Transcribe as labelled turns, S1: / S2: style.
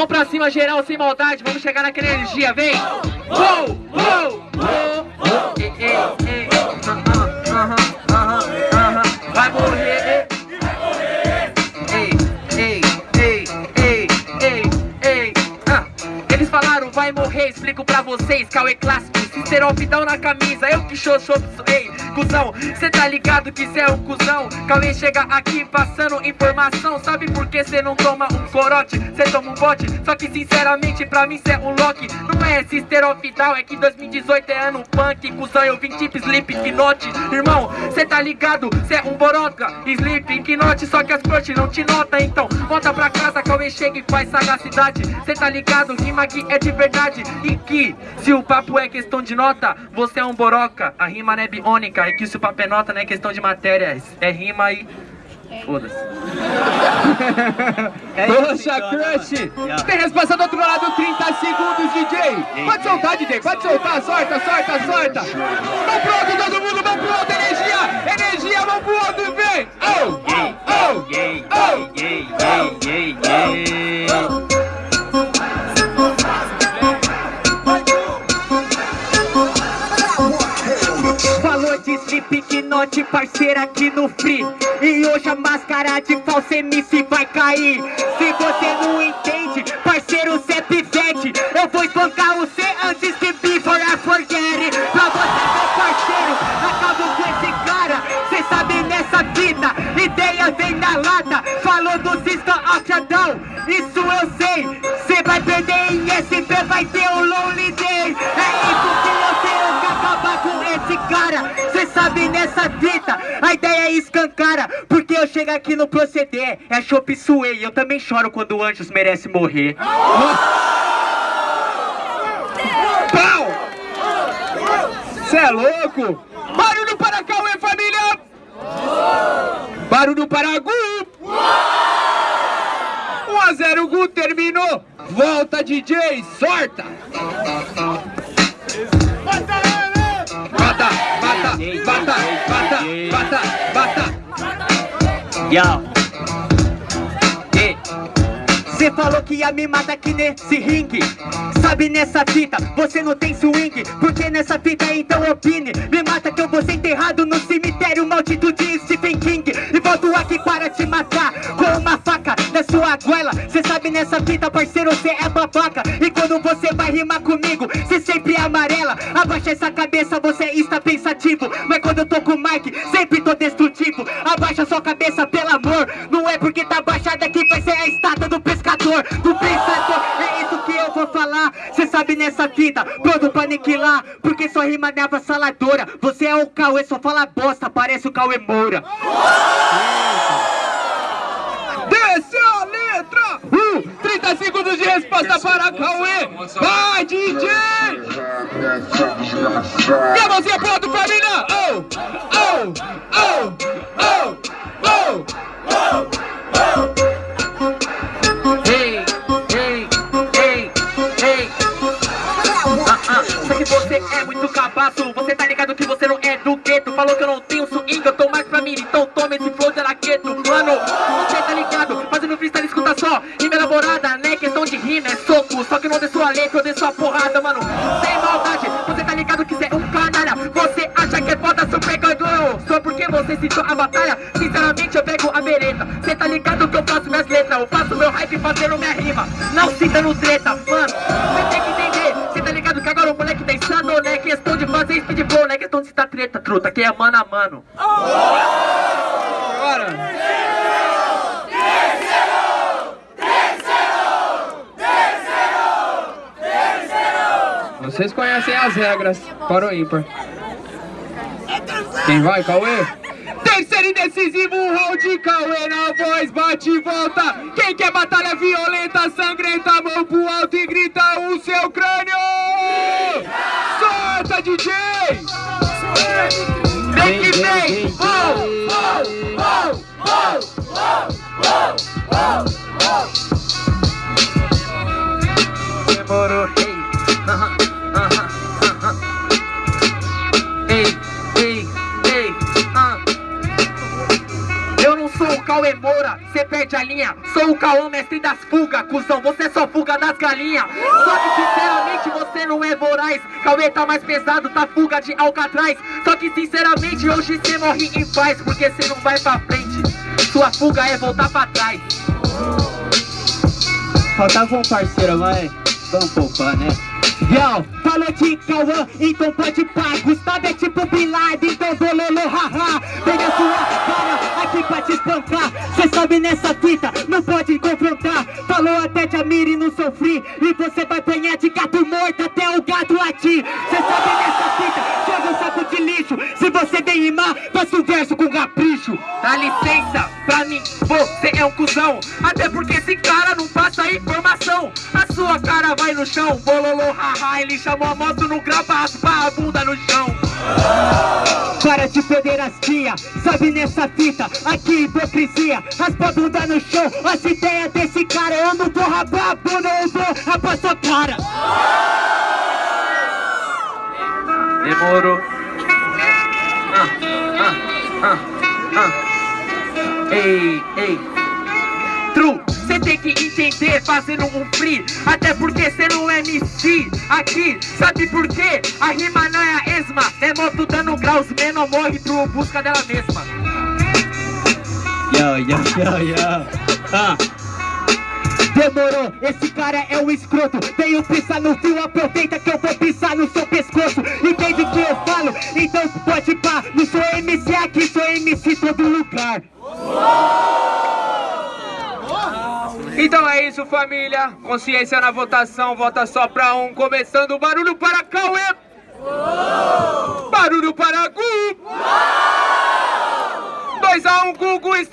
S1: Vamos pra cima, geral, sem maldade. Vamos chegar naquela energia, vem! Vai morrer. Vai morrer. Explico pra vocês, Cauê clássico. Sisteropidão na camisa, eu que show, ei, cuzão. Cê tá ligado que cê é um cuzão. Cauê chega aqui passando informação. Sabe por que cê não toma um corote? Cê toma um bote, só que sinceramente pra mim cê é um Loki. Não é sisteropidal, é que 2018 é ano punk. Cuzão, eu vim tipo Sleep Knot. Irmão, cê tá ligado? Cê é um boroca. Sleep Knot, só que as crush não te nota. Então, volta pra casa, Cauê chega e faz sagacidade. Cê tá ligado? Rima aqui é de verdade. E que, se o papo é questão de nota, você é um boroca. A rima não é biônica. É que se o papo é nota, não é questão de matéria. É rima e. Foda-se.
S2: Poxa, Crush! Tem resposta do outro lado, 30 segundos, DJ! Pode soltar, DJ, pode soltar, sorta, sorta, sorta! Vamos pro alto, todo mundo, vamos pro alto, energia! Energia, vamos pro alto, vem! Oh,
S3: Slipknot, parceira aqui no Free. E hoje a máscara de falso MC vai cair. Se você não entende, parceiro, cê é pivete. Eu vou espancar você antes que before I forget. Pra você, meu parceiro, acabo com esse cara. Cê sabe nessa vida, ideia vem na lata. Falou do a Down, isso eu sei. Cê vai perder em SP, vai ter um lonely nessa fita, a ideia é escancara Porque eu chego aqui no proceder, é chopp suei Eu também choro quando anjos merece morrer
S2: Pau! Cê é louco? Barulho para Cauê, família! Barulho para Gu! 1 a 0 Gu terminou! Volta DJ, sorta! Bata, bata, bata, bata, bata, bata!
S3: Yo. Cê falou que ia me matar aqui nesse ringue. Sabe nessa fita, você não tem swing. Porque nessa fita então opine. Me mata que eu vou ser enterrado no cemitério Maldito de Stephen King. E volto aqui para te matar Com uma sua goela. Cê sabe nessa fita, parceiro, cê é babaca. E quando você vai rimar comigo Cê sempre é amarela. Abaixa essa cabeça, você está pensativo. Mas quando eu tô com o Mike, sempre tô destrutivo. Abaixa sua cabeça, pelo amor. Não é porque tá baixada que vai ser a estátua do pescador Do pensador, é isso que eu vou falar. Cê sabe nessa fita, pronto pra aniquilar. Porque sua rima é avassaladora. Você é o Cauê, só fala bosta, parece o Cauê Moura
S2: a letra! Uh, 30 segundos de resposta para Cauê! Vai, DJ! E a mãozinha pro alto, família! Oh, oh, oh, oh, oh, oh!
S1: Ei, ei, ei, ei. Ah, ah, só que você é muito cabaço. Você tá ligado que você não é do gueto. Falou que eu não tenho swing, eu tô mais pra mim. Então toma esse flow de laqueto. Mano? Fazendo freestyle, escuta só. Rima elaborada, né? Questão de rima é soco. Só que não dei sua letra, eu dei sua porrada, mano. Sem maldade, você tá ligado que você é um canalha. Você acha que é foda, super ganhou. Só porque você citou a batalha. Sinceramente, eu pego a merenda. Você tá ligado que eu faço minhas letras. Eu faço meu hype fazendo minha rima. Não citando treta, mano. Você tem que entender. Você tá ligado que agora o moleque tá insano, né? Questão de fazer speed blow, não é questão de citar treta, truta. Que é mano a mano.
S2: Agora! Vocês conhecem as regras para o ímpar. Quem vai, Cauê? Terceiro e decisivo round, Cauê na voz, bate e volta. Quem quer batalha violenta, sangrenta, mão pro alto e grita o seu crânio. Solta, DJ! Vem que vem! Oh, oh, oh, oh, oh, oh,
S1: Demorou, ei. Aham, aham, Cauê demora, cê perde a linha. Sou o Cauã, mestre das fugas, cuzão. Você é só fuga das galinhas. Só que sinceramente você não é voraz. Cauê tá mais pesado, tá fuga de Alcatraz. Só que sinceramente hoje cê morre em paz Porque cê não vai pra frente. Sua fuga é voltar pra trás.
S3: Faltava um parceiro, mas vamos poupar, né? Yo, falou de Cauã, então pode pá. Gustavo é tipo Bin Laden, então bololô, haha. Pega a sua cara aqui pra te espancar Cê sabe nessa fita, não pode confrontar. Falou até de Amiri não sofri. E você vai apanhar de gato morto até o gato latir. Cê sabe nessa fita, joga um saco de lixo. Se você vem rimar, faça um verso com capricho.
S1: Dá licença, pra mim você é um cuzão. Até porque esse cara não passa informação. A sua cara vai no chão, bololô, haha Ele chamou a moto no grau
S3: Para de pederastia, sabe nessa fita Aqui hipocrisia, raspa bunda no chão As ideias desse cara, eu não vou rapar a bunda Eu vou rapar sua cara.
S1: Demorou. Ah, ah, ah. Ei, ei. True, cê tem que entender fazendo um free Até porque cê não é MC aqui Sabe por quê? A rima não é a esma É moto dando graus, menor morre pro busca dela mesma.
S3: Yo, yo, yo, yo ah. Demorou, esse cara é um escroto. Tenho pisar no fio, aproveita que eu vou pisar no seu pescoço
S2: Então é isso, família. Consciência na votação, vota só pra um. Começando o barulho para Cauê. Barulho para Gu. 2 a 1, um, Gugu está...